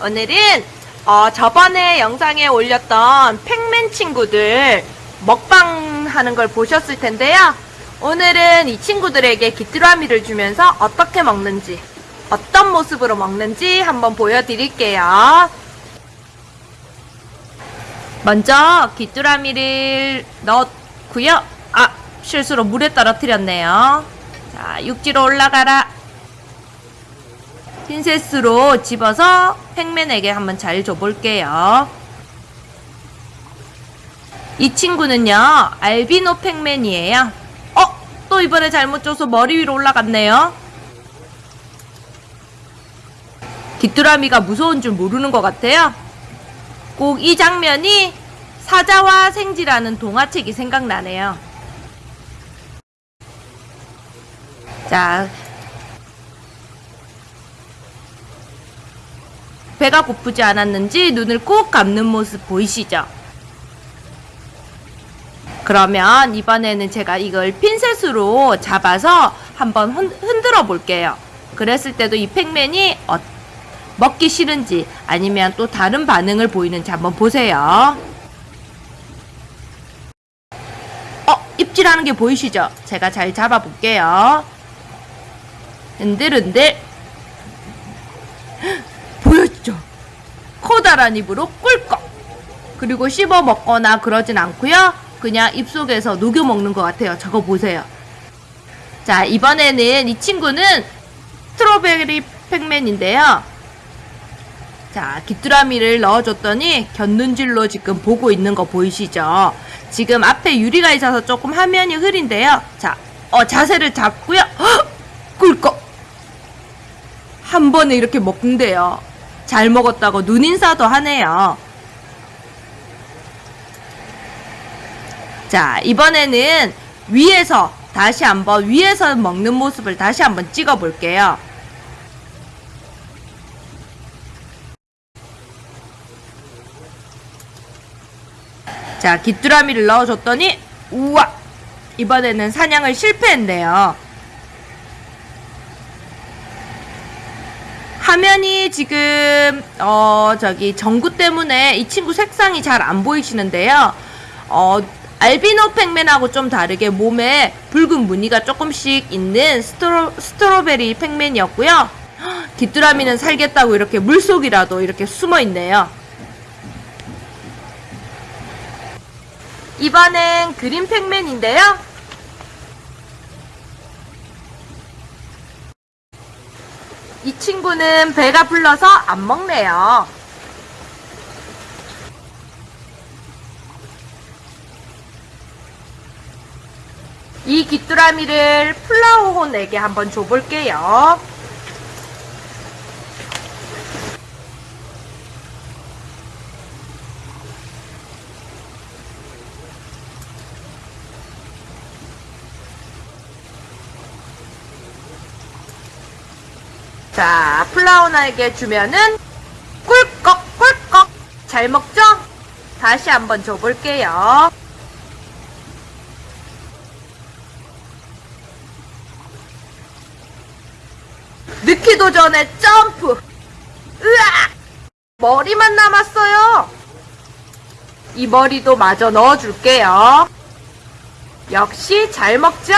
오늘은 어, 저번에 영상에 올렸던 팩맨 친구들 먹방 하는 걸 보셨을 텐데요. 오늘은 이 친구들에게 귀뚜라미를 주면서 어떻게 먹는지, 어떤 모습으로 먹는지 한번 보여드릴게요. 먼저 귀뚜라미를 넣고요. 아, 실수로 물에 떨어뜨렸네요. 자, 육지로 올라가라. 핀셋으로 집어서 팩맨에게 한번 잘 줘볼게요. 이 친구는요, 알비노 팩맨이에요. 어? 또 이번에 잘못 줘서 머리 위로 올라갔네요. 귀뚜라미가 무서운 줄 모르는 것 같아요. 꼭 이 장면이 사자와 생지라는 동화책이 생각나네요. 자, 배가 고프지 않았는지 눈을 꼭 감는 모습 보이시죠? 그러면 이번에는 제가 이걸 핀셋으로 잡아서 한번 흔- 흔들어 볼게요. 그랬을 때도 이 팩맨이 어- 먹기 싫은지 아니면 또 다른 반응을 보이는지 한번 보세요. 어, 입질하는 게 보이시죠? 제가 잘 잡아 볼게요. 흔들흔들. 커다란 입으로 꿀꺽. 그리고 씹어 먹거나 그러진 않고요. 그냥 입속에서 녹여 먹는 것 같아요. 저거 보세요. 자, 이번에는 이 친구는 스트로베리 팩맨인데요. 자, 귀뚜라미를 넣어줬더니 곁눈질로 지금 보고 있는 거 보이시죠? 지금 앞에 유리가 있어서 조금 화면이 흐린데요. 자, 어, 자세를 잡고요. 헉! 꿀꺽! 한 번에 이렇게 먹는데요. 잘 먹었다고 눈인사도 하네요. 자, 이번에는 위에서 다시 한번 위에서 먹는 모습을 다시 한번 찍어 볼게요. 자, 귀뚜라미를 넣어줬더니 우와! 이번에는 사냥을 실패했네요. 화면이 지금 어 저기 전구 때문에 이 친구 색상이 잘 안 보이시는데요. 어 알비노 팩맨하고 좀 다르게 몸에 붉은 무늬가 조금씩 있는 스트로, 스트로베리 팩맨이었고요. 헉, 귀뚜라미는 살겠다고 이렇게 물속이라도 이렇게 숨어 있네요. 이번엔 그린 팩맨인데요. 이 친구는 배가 불러서 안 먹네요. 이 귀뚜라미를 플라워혼에게 한번 줘볼게요. 자, 플라우나에게 주면은 꿀꺽 꿀꺽 잘 먹죠? 다시 한번 줘볼게요. 넣기도 전에 점프. 으악! 머리만 남았어요. 이 머리도 마저 넣어줄게요. 역시 잘 먹죠?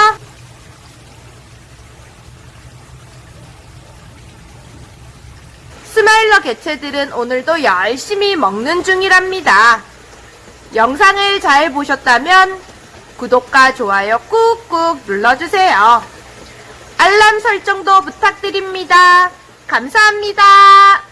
스마일러 개체들은 오늘도 열심히 먹는 중이랍니다. 영상을 잘 보셨다면 구독과 좋아요 꾹꾹 눌러주세요. 알람 설정도 부탁드립니다. 감사합니다.